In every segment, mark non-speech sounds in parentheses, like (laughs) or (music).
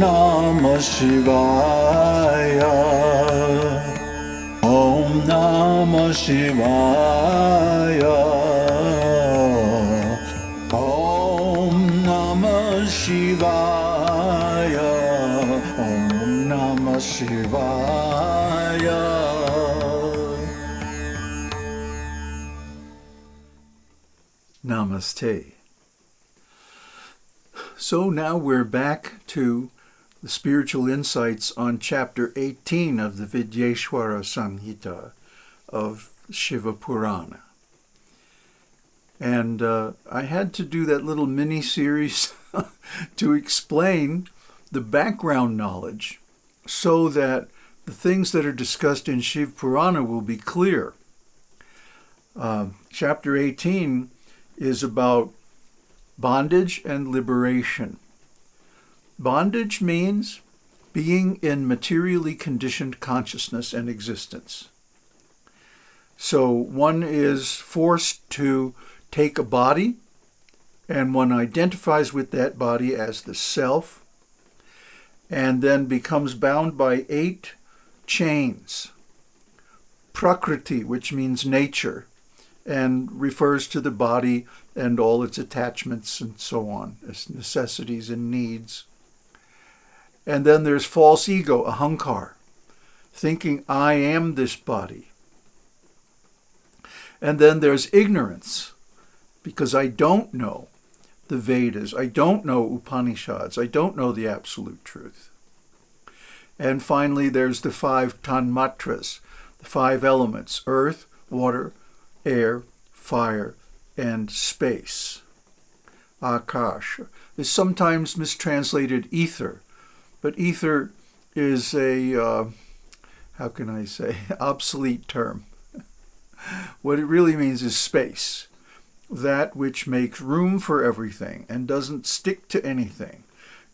Namah Shivaya Om Namah Shivaya Om Namah Shivaya Om Namah Shivaya Namaste. So now we're back to the spiritual insights on chapter 18 of the Vidyeshwara Samhita of Shiva Purana. And uh, I had to do that little mini series (laughs) to explain the background knowledge so that the things that are discussed in Shiv Purana will be clear. Uh, chapter 18 is about bondage and liberation. Bondage means being in materially conditioned consciousness and existence. So one is forced to take a body and one identifies with that body as the self and then becomes bound by eight chains. Prakriti, which means nature, and refers to the body and all its attachments and so on, its necessities and needs. And then there's false ego, a ahankar, thinking I am this body. And then there's ignorance, because I don't know the Vedas, I don't know Upanishads, I don't know the absolute truth. And finally, there's the five tanmatras, the five elements, earth, water, air, fire, and space. Akash is sometimes mistranslated ether, but ether is a, uh, how can I say, (laughs) obsolete term. (laughs) what it really means is space, that which makes room for everything and doesn't stick to anything,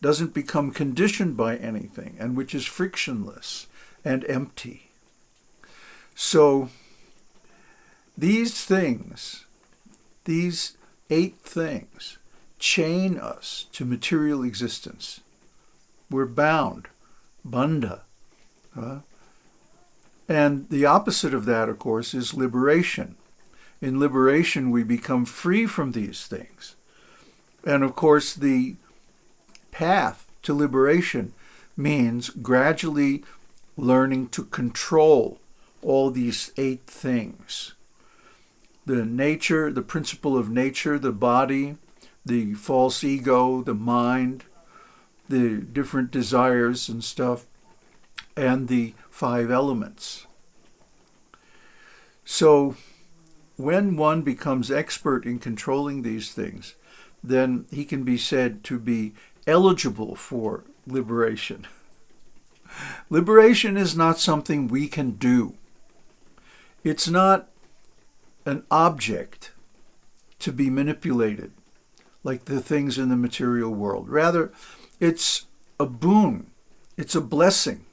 doesn't become conditioned by anything, and which is frictionless and empty. So these things, these eight things, chain us to material existence. We're bound, banda. Uh, and the opposite of that, of course, is liberation. In liberation, we become free from these things. And of course, the path to liberation means gradually learning to control all these eight things the nature, the principle of nature, the body, the false ego, the mind, the different desires and stuff, and the five elements. So when one becomes expert in controlling these things, then he can be said to be eligible for liberation. (laughs) Liberation is not something we can do. It's not an object to be manipulated like the things in the material world. Rather, it's a boon. It's a blessing.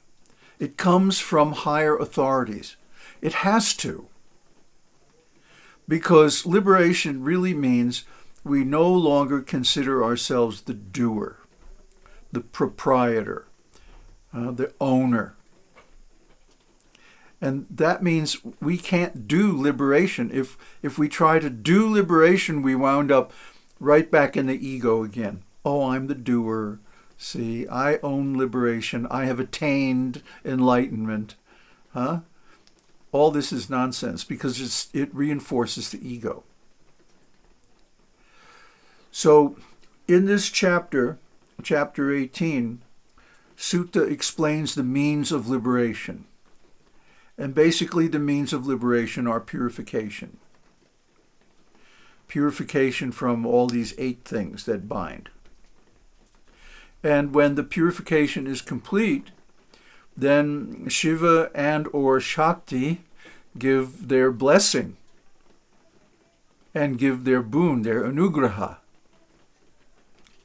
It comes from higher authorities. It has to. Because liberation really means we no longer consider ourselves the doer, the proprietor, uh, the owner. And that means we can't do liberation. If, if we try to do liberation, we wound up right back in the ego again. Oh, I'm the doer. See, I own liberation. I have attained enlightenment. Huh? All this is nonsense because it's it reinforces the ego. So in this chapter, chapter 18, Suta explains the means of liberation. And basically the means of liberation are purification. Purification from all these eight things that bind. And when the purification is complete, then Shiva and or Shakti give their blessing and give their boon, their anugraha.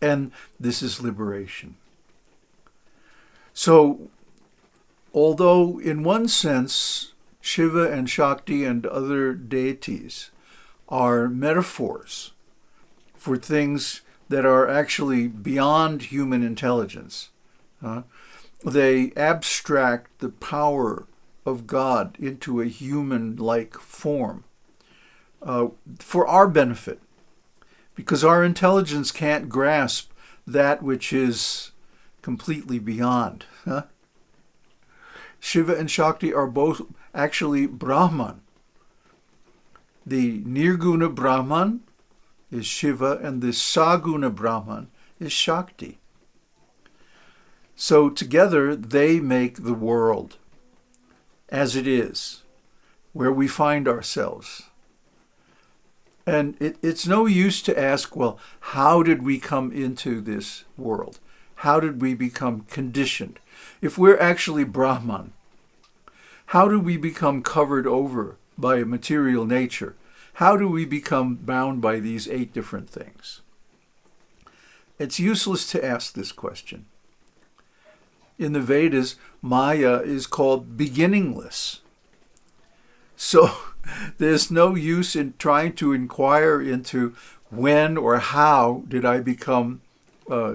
And this is liberation. So Although in one sense, Shiva and Shakti and other deities are metaphors for things that are actually beyond human intelligence. Huh? They abstract the power of God into a human-like form uh, for our benefit, because our intelligence can't grasp that which is completely beyond. Huh? Shiva and Shakti are both actually Brahman. The Nirguna Brahman is Shiva and the Saguna Brahman is Shakti. So together they make the world as it is, where we find ourselves. And it, it's no use to ask, well, how did we come into this world? How did we become conditioned? If we're actually Brahman, how do we become covered over by a material nature? How do we become bound by these eight different things? It's useless to ask this question. In the Vedas, Maya is called beginningless. So (laughs) there's no use in trying to inquire into when or how did I become uh,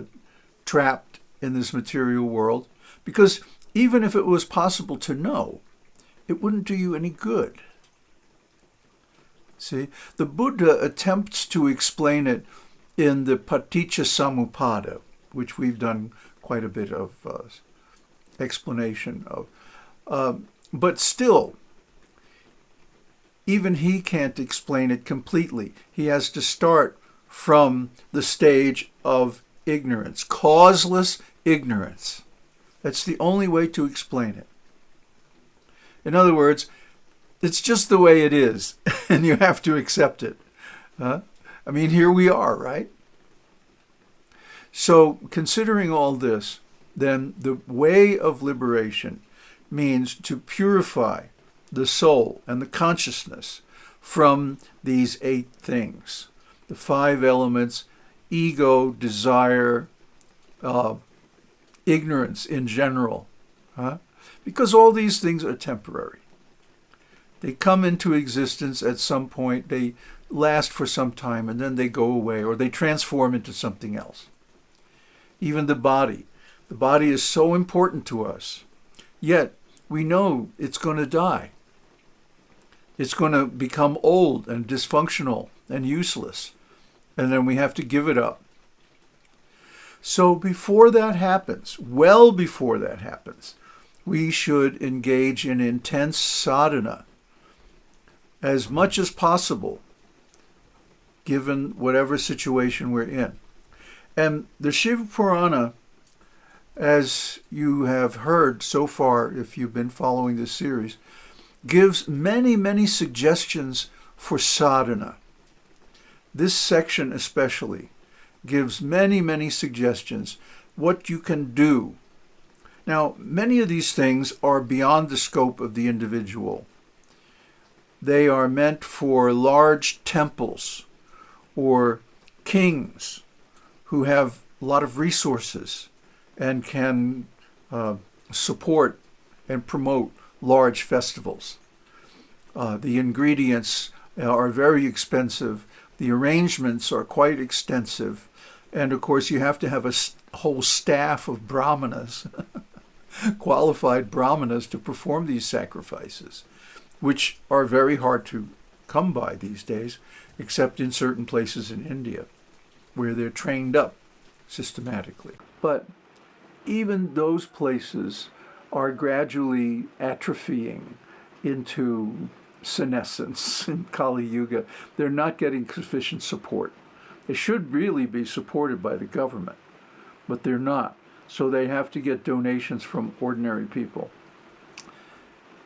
trapped in this material world, because even if it was possible to know, it wouldn't do you any good. See, the Buddha attempts to explain it in the Paticca Samuppada, which we've done quite a bit of uh, explanation of. Um, but still, even he can't explain it completely. He has to start from the stage of ignorance, causeless ignorance. That's the only way to explain it. In other words, it's just the way it is, (laughs) and you have to accept it. I mean, here we are, right? So, considering all this, then the way of liberation means to purify the soul and the consciousness from these eight things the five elements ego, desire, uh, ignorance in general. Huh? Because all these things are temporary. They come into existence at some point, they last for some time, and then they go away, or they transform into something else. Even the body. The body is so important to us, yet we know it's going to die. It's going to become old and dysfunctional and useless, and then we have to give it up. So before that happens, well before that happens, we should engage in intense sadhana as much as possible, given whatever situation we're in. And the Shiva Purana, as you have heard so far, if you've been following this series, gives many, many suggestions for sadhana. This section especially gives many, many suggestions what you can do. Now, many of these things are beyond the scope of the individual. They are meant for large temples or kings who have a lot of resources and can uh, support and promote large festivals. Uh, the ingredients are very expensive. The arrangements are quite extensive. And of course, you have to have a whole staff of brahmanas, (laughs) qualified brahmanas, to perform these sacrifices, which are very hard to come by these days, except in certain places in India, where they're trained up systematically. But even those places are gradually atrophying into senescence (laughs) in Kali Yuga. They're not getting sufficient support. They should really be supported by the government, but they're not. So they have to get donations from ordinary people.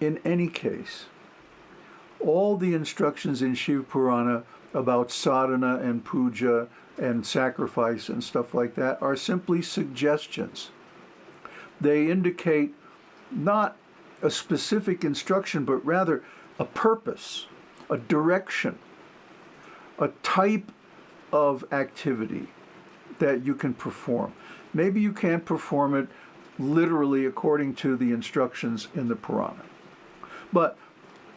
In any case, all the instructions in Shiv Purana about sadhana and puja and sacrifice and stuff like that are simply suggestions. They indicate not a specific instruction, but rather a purpose, a direction, a type of activity that you can perform. Maybe you can't perform it literally according to the instructions in the Purana, but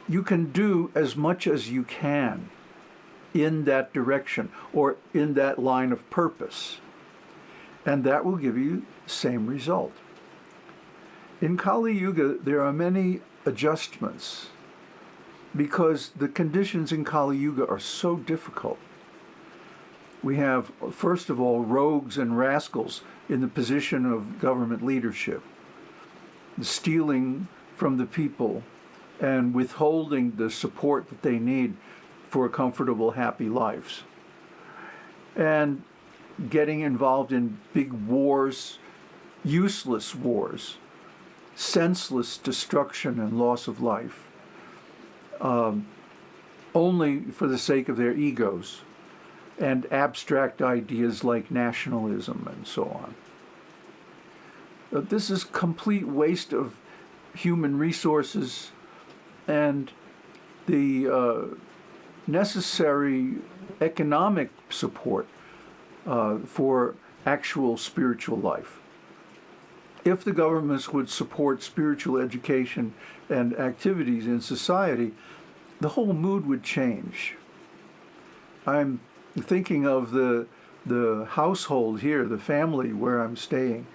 you can do as much as you can in that direction or in that line of purpose. And that will give you same result. In Kali Yuga, there are many adjustments because the conditions in Kali Yuga are so difficult. We have, first of all, rogues and rascals in the position of government leadership, stealing from the people and withholding the support that they need for comfortable, happy lives. And getting involved in big wars, useless wars, senseless destruction and loss of life, um, only for the sake of their egos and abstract ideas like nationalism and so on. This is complete waste of human resources and the uh, necessary economic support uh, for actual spiritual life. If the governments would support spiritual education and activities in society, the whole mood would change. I'm thinking of the the household here, the family where I'm staying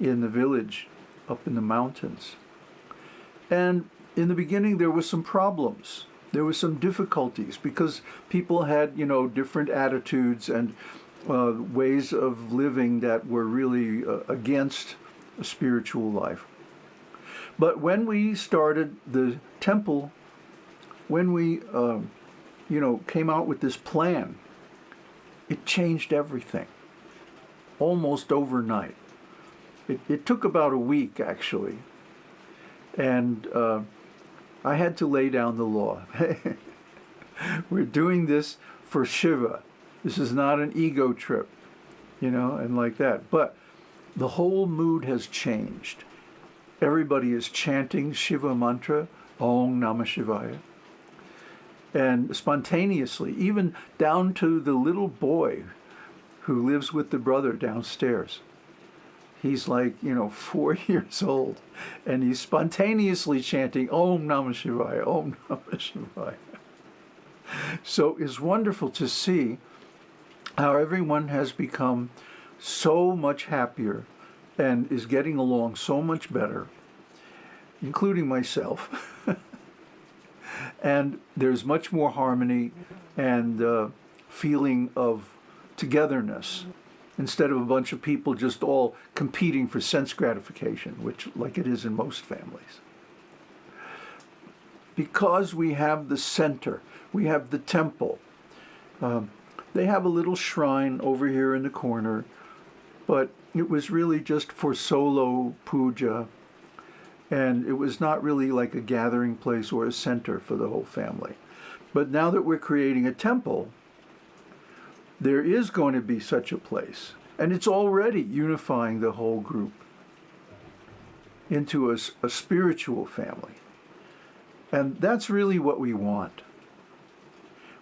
in the village up in the mountains. And in the beginning there were some problems. There were some difficulties because people had, you know, different attitudes and uh, ways of living that were really uh, against a spiritual life. But when we started the temple, when we, uh, you know, came out with this plan it changed everything almost overnight. It, it took about a week, actually. And uh, I had to lay down the law. (laughs) We're doing this for Shiva. This is not an ego trip, you know, and like that. But the whole mood has changed. Everybody is chanting Shiva mantra, Om Namah Shivaya and spontaneously, even down to the little boy who lives with the brother downstairs. He's like, you know, (laughs) four years old, and he's spontaneously chanting Om Namah Shivaya, Om Namah Shivaya. So it's wonderful to see how everyone has become so much happier and is getting along so much better, including myself. (laughs) and there's much more harmony and uh, feeling of togetherness instead of a bunch of people just all competing for sense gratification, which like it is in most families. Because we have the center, we have the temple. Um, they have a little shrine over here in the corner, but it was really just for solo puja and it was not really like a gathering place or a center for the whole family. But now that we're creating a temple, there is going to be such a place. And it's already unifying the whole group into a, a spiritual family. And that's really what we want.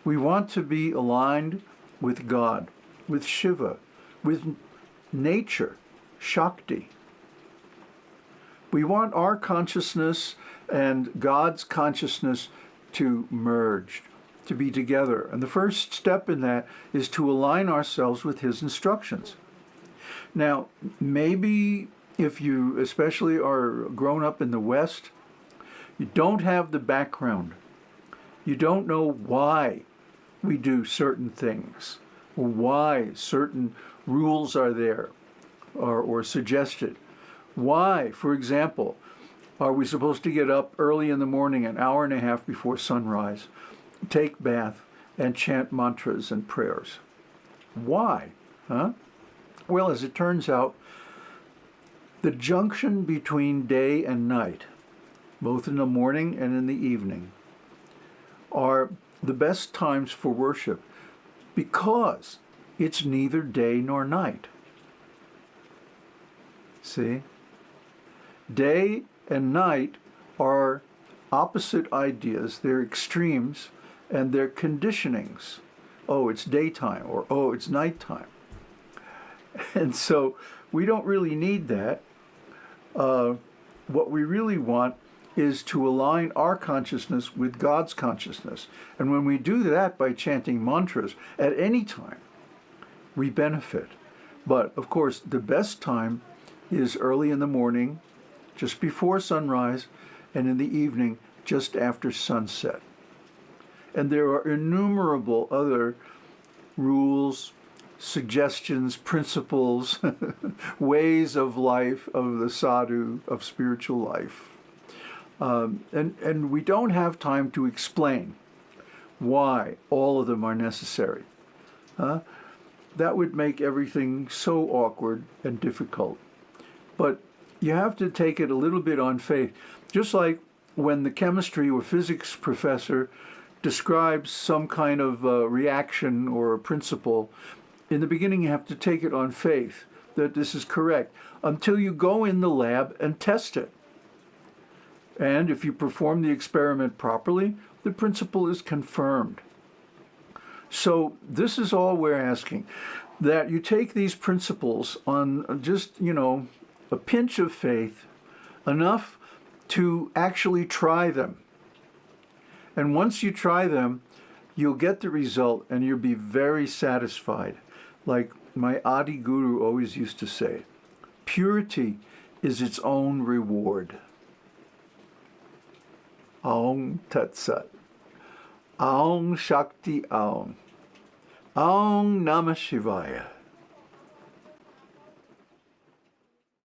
We want to be aligned with God, with Shiva, with nature, Shakti. We want our consciousness and God's consciousness to merge, to be together. And the first step in that is to align ourselves with His instructions. Now, maybe if you especially are grown up in the West, you don't have the background. You don't know why we do certain things, or why certain rules are there or, or suggested. Why, for example, are we supposed to get up early in the morning, an hour and a half before sunrise, take bath, and chant mantras and prayers? Why? Huh? Well, as it turns out, the junction between day and night, both in the morning and in the evening, are the best times for worship because it's neither day nor night. See? Day and night are opposite ideas. They're extremes and they're conditionings. Oh, it's daytime or oh, it's nighttime. (laughs) And so we don't really need that. Uh, what we really want is to align our consciousness with God's consciousness. And when we do that by chanting mantras at any time, we benefit. But of course, the best time is early in the morning just before sunrise, and in the evening, just after sunset. And there are innumerable other rules, suggestions, principles, (laughs) ways of life of the sadhu, of spiritual life. Um, and, and we don't have time to explain why all of them are necessary. Huh? That would make everything so awkward and difficult. But you have to take it a little bit on faith. Just like when the chemistry or physics professor describes some kind of uh, reaction or a principle, in the beginning you have to take it on faith that this is correct until you go in the lab and test it. And if you perform the experiment properly, the principle is confirmed. So this is all we're asking, that you take these principles on just, you know, a pinch of faith, enough to actually try them. And once you try them, you'll get the result and you'll be very satisfied. Like my Adi Guru always used to say, purity is its own reward. Aung Tat Sat. Aung Shakti Aung. Aung Namah Shivaya.